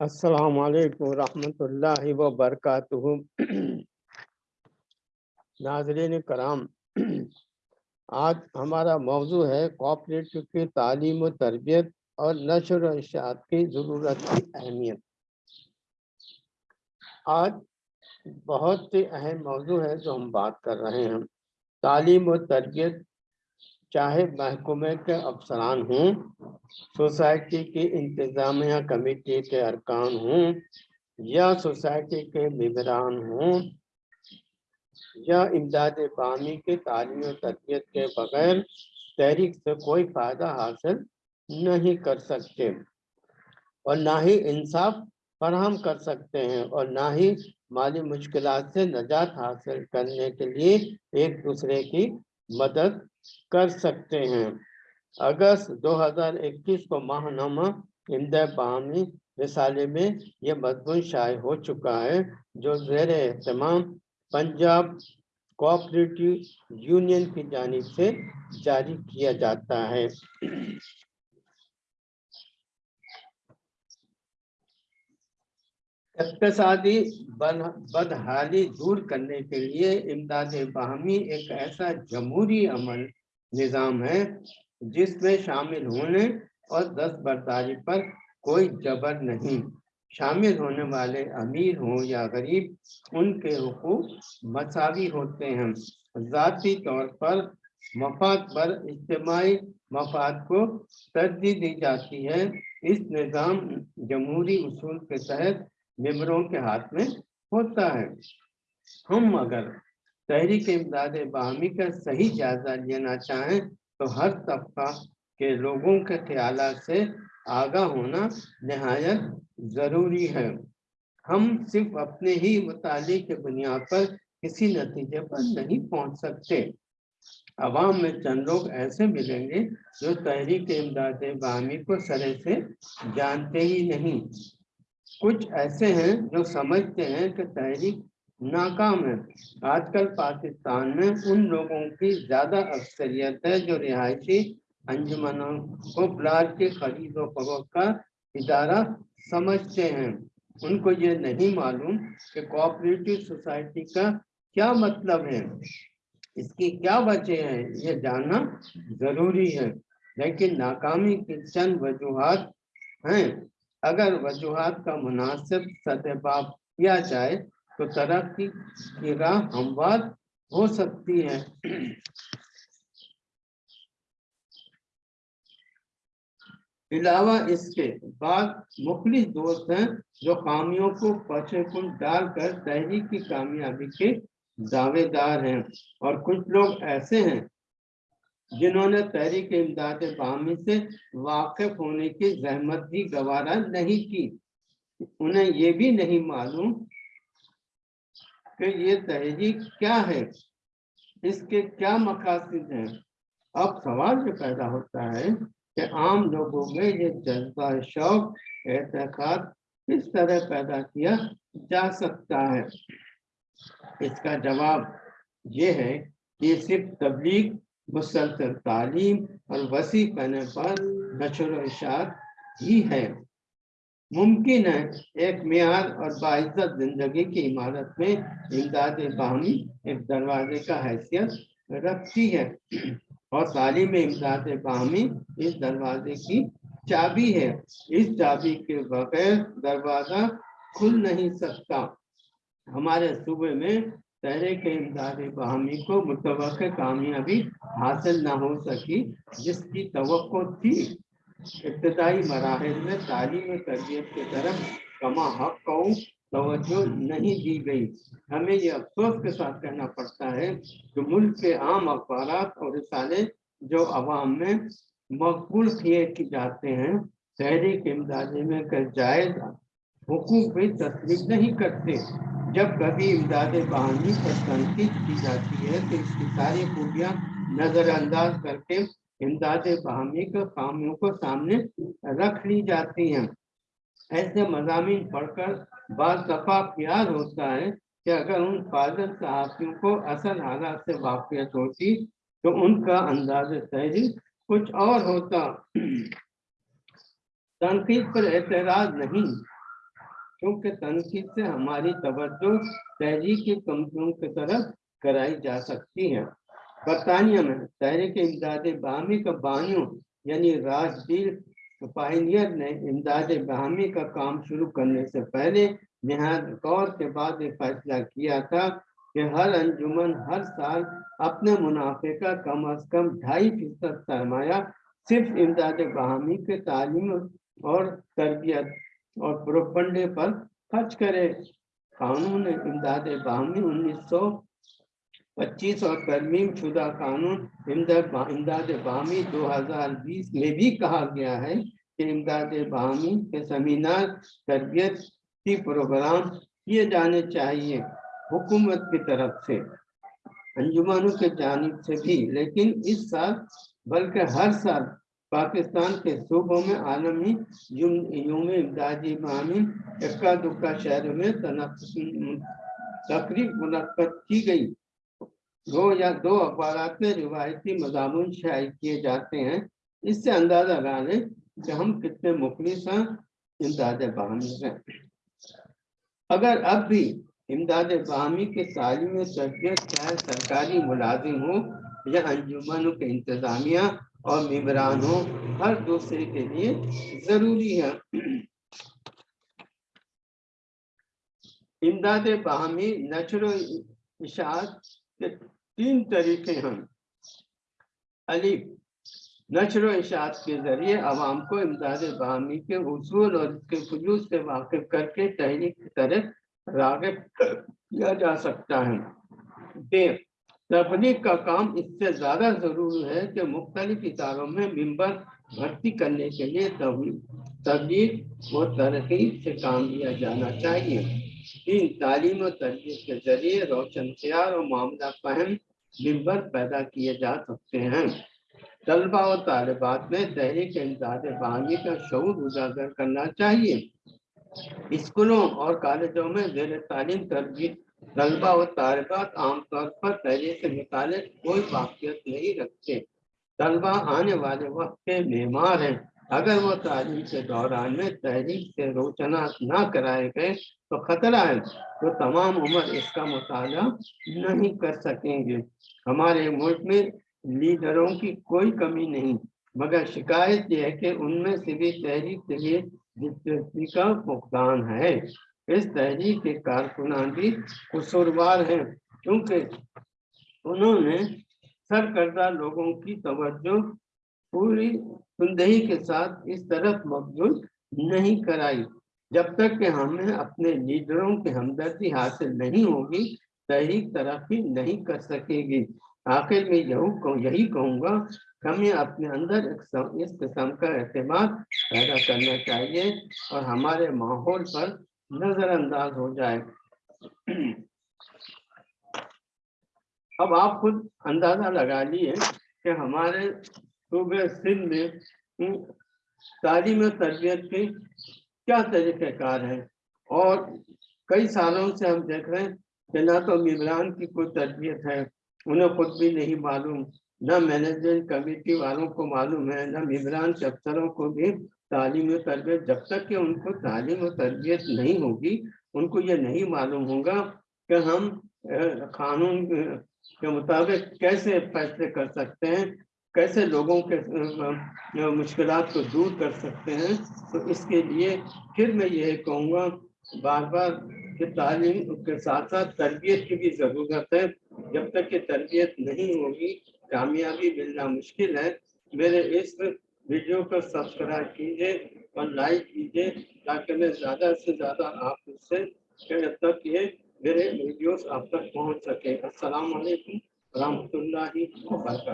असलकम वरहमतुल्लाहि व बरकातुहू नाजरीन कराम, आज हमारा मौजू है कोऑपरेटिव की तालीम व तरबियत और नशर इशात की ज़रूरत की अहमियत। आज बहुत ही अहम मौजू है जो हम बात कर रहे हैं। तालीम व तरबियत चाहे महकमे के अफसरान हों, सोसाइटी की इंतज़ामिया कमेटी के अरकान हों, या सोसाइटी के मम्बरान हों, या इमदाद पानी के तालीम तरबियत के बगैर तहरीक से कोई फ़ायदा हासिल नहीं कर सकते। और ना ही इंसाफ फराहम कर सकते हैं और ना ही माली मुश्किल से नजात हासिल करने के लिए एक दूसरे की मदद कर सकते हैं। अगस्त 2021 को माहनामा इंद बामी रिसाले में यह मजमून शाये हो चुका है, जो जेर तमाम पंजाब कोऑपरेटिव यूनियन की जानब से जारी किया जाता है। इकतसादी बदहाली दूर करने के लिए इमदाद बाहमी एक ऐसा जमहूरी अमल निज़ाम है, जिसमें शामिल होने और दस बरदारी पर कोई जबर नहीं। शामिल होने वाले अमीर हों या गरीब, उनके हुकूक मसावी होते हैं। ज़ाती तौर पर मफाद पर इज्तमाही मफाद को तरजीह दी जाती है। इस निज़ाम जमहूरी उसूल के तहत मेम्बरों के हाथ में होता है। हम अगर तहरीक इमदाद बाहमी का सही जायजा लेना चाहें तो हर तबका के लोगों के ख्याल से आगा होना नहायत ज़रूरी है। हम सिर्फ़ अपने ही मुताले के बुनियाद पर किसी नतीजे पर नहीं पहुँच सकते। अवाम में चंद लोग ऐसे मिलेंगे जो तहरीक इमदाद बाहमी को सरे से जानते ही नहीं। कुछ ऐसे हैं जो समझते हैं कि तहरीक नाकाम है। आजकल पाकिस्तान में उन लोगों की ज़्यादा अक्सरियत है जो रिहायशी अंजुमनों को प्लाट के खरीद फरोख का इदारा समझते हैं। उनको ये नहीं मालूम कि कोऑपरेटिव सोसाइटी का क्या मतलब है। इसकी क्या वजह है, ये जानना ज़रूरी है। लेकिन नाकामी की चंद वजूहत हैं। अगर वजूहत का मुनासिब सतबाब किया जाए तो तरक्की की राह हमवार हो सकती है। अलावा इसके बाद मुखलिस दोस्त हैं, जो कामियों को पछे डालकर तहरीक की कामयाबी के दावेदार हैं, और कुछ लोग ऐसे हैं जिन्होंने तहरीक इमदाद बामी से वाकिफ होने की जहमत भी गवारा नहीं की। उन्हें ये भी नहीं मालूम कि ये तहरीक क्या है, इसके क्या मकासद हैं। अब सवाल जो पैदा होता है कि आम लोगों में ये जज्बा, शौक, एहतियात किस तरह पैदा किया जा सकता है? इसका जवाब ये है कि सिर्फ़ तबलीग मुसलसल तालीम और वसी पने पर नशर इशात ही है। मुमकिन है एक मैार और बाइज्जत ज़िंदगी की इमारत में इमदाद बाहमी एक दरवाजे का हैसियत रखती है। और तालीम इमदाद बाहमी इस दरवाजे की चाबी है। इस चाबी के बगैर दरवाज़ा खुल नहीं सकता। हमारे सूबे में तहरीक इमदाद बहमी को मुतव कामयाबी हासिल न हो सकी, जिसकी तो थी। इब्तदाई मराहल में तालीम तरबियत की तरफ़ कमा हक को तवज्जो नहीं दी गई। हमें यह अफसोस के साथ कहना पड़ता है कि मुल्क के आम अखबार और रिसाले जो अवाम में मकबूल किए की जाते हैं तहरीक इमदादी में जायज़ हुकूक भी तस्लीम नहीं करते। जब कभी इमदाद बहानी पर तनकीद की जाती है तो इसकी सारी खूबियाँ नज़रअंदाज करके इमदाद बहानी के कामियों को सामने रख ली जाती हैं। ऐसे मजामी पढ़कर बाद दफ़ा प्यार होता है कि अगर उन फाजल सहाफ़ियों को असल हालात से वाकियत होती तो उनका अंदाज तहरीर कुछ और होता। तनकीद पर एतराज़ नहीं क्योंकि तनकीद से हमारी तवज्जो तहरीक की कमज़ोर की तरफ़ कराई जा सकती है। बरतानिया में तहरीक इमदाद बामी का बानियों, यानी राजदील पाइनियर ने इमदाद बहामी का काम शुरू करने से पहले नहायत गौर के बाद ये फैसला किया था कि हर अंजुमन हर साल अपने मुनाफे का कम अज कम ढाई फ़ीसद सरमाया सिर्फ़ इमदाद बहामी के तालीम और तरबियत और प्रोपंडे पर खर्च करे। कानून इमदाद बाहमी उन्नीस सौ पच्चीस और तरमीम शुदा कानून इमदाद बाहमी 2020 में भी कहा गया है कि इमदाद बाहमी के सेमिनार तरबियत की प्रोग्राम किए जाने चाहिए हुकूमत की तरफ़ से। अंजुमानों के जानब से भी, लेकिन इस साल, बल्कि हर साल पाकिस्तान के सूबों में आलमी यूम इमदादी मामी इक्का दुक्का शहरों में तकरीब मुनद की गई। दो या दो अखबार में रिवायती मजामून शाये किए जाते हैं। इससे अंदाज़ा लगा लें कि हम कितने मुखलिस हैं, इमदाद बाहमी से अगर अब भी इमदाद बाहमी के तालीम तरबियत चाहे सरकारी मुलाजिम हो या अंजुमनों के इंतजामिया और निबरान हो हर दूसरे के लिए ज़रूरी है। इमदाद बाहमी इशात के तीन तरीके हैं। अली नशर इशात के ज़रिए आवाम को इमदाद बाहमी के उसूल और इसके खजूस से वाकिफ करके तहरीक की तरह रागब किया जा सकता है। देव तबलीग का काम इससे ज़्यादा ज़रूरी है कि मुख्तलिफ़ इदारों में मिम्बर भर्ती करने के लिए तबलीग व तरक्की से काम लिया जाना चाहिए। इन तालीम और तरबियत के ज़रिए रोशन तैयार और मामला फहम मिम्बर पैदा किए जा सकते हैं। तलबा और तालिबात में तहरीक इमदाद बहानी का शूर उजागर करना चाहिए। स्कूलों और कॉलेजों में जेर तालीम तरबियत तलबा और तारबात आमतौर पर पहले से मुताल कोई वाकियत नहीं रखते। तलबा आने वाले वक्त के मेहमान हैं। अगर वो तालीम के दौरान में तहरीक से रोचना ना कराए गए तो खतरा है तो तमाम उम्र इसका मुताल नहीं कर सकेंगे। हमारे मुल्क में लीडरों की कोई कमी नहीं, मगर शिकायत यह है कि उनमें से भी तहरीक के लिए दिलचस्पी का भुगतान है। इस तहरीक के कारकुनान भी कसूरवार हैं, क्योंकि उन्होंने सरकर्दा लोगों की तवज्जो पूरी सुंदही के साथ इस तरफ़ मकबूल नहीं कराई। जब तक कि हमें अपने लीडरों की हमदर्दी हासिल नहीं होगी तहरीक तरक्की नहीं कर सकेगी। आखिर में यहू यही कहूँगा, हमें अपने अंदर इस किस्म का अहतमाद पैदा करना चाहिए और हमारे माहौल पर नजरअंदाज हो जाए। अब आप खुद अंदाज़ा लगा लिए कि हमारे सूबे सिंध में हम्म, तालीम तरबियत के क्या तरीक़ेकार है? और कई सालों से हम देख रहे हैं कि ना तो मिमरान की कोई तरबियत है उन्हें खुद भी नहीं मालूम न मैनेजमेंट कमेटी वालों को मालूम है न मिमरान के अफसरों को भी तालीम तरबियत, जब तक कि उनको तालीम और तरबियत नहीं होगी, उनको ये नहीं मालूम होगा कि हम कानून के मुताबिक कैसे फैसले कर सकते हैं, कैसे लोगों के मुश्किल को दूर कर सकते हैं। तो इसके लिए फिर मैं यही कहूँगा बार बार कि तालीम के साथ साथ तरबियत की भी ज़रूरत है। जब तक कि तरबियत नहीं होगी, कामयाबी मिलना मुश्किल है। मेरे इस वीडियो को सब्सक्राइब कीजिए और लाइक कीजिए, ताकि मैं ज़्यादा से ज़्यादा आप उससे तक ये मेरे वीडियोस आप तक पहुँच सके। अस्सलाम वालेकुम वरक